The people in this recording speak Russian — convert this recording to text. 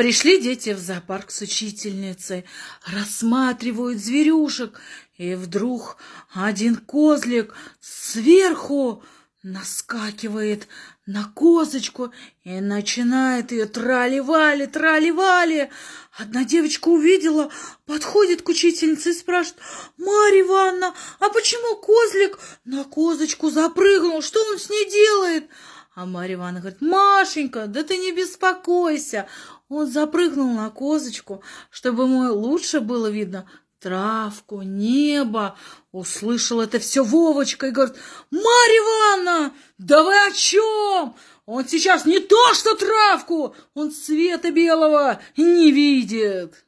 Пришли дети в зоопарк с учительницей, рассматривают зверюшек, и вдруг один козлик сверху наскакивает на козочку и начинает ее трали-вали, трали-вали. Одна девочка увидела, подходит к учительнице и спрашивает, «Марья Ивановна, а почему козлик на козочку запрыгнул? Что он с ней делает?» А Марья Ивановна говорит, Машенька, да ты не беспокойся. Он запрыгнул на козочку, чтобы ему лучше было видно травку, небо. Услышал это все Вовочка и говорит, Марья Ивановна, да вы о чем? Он сейчас не то что травку, он цвета белого не видит.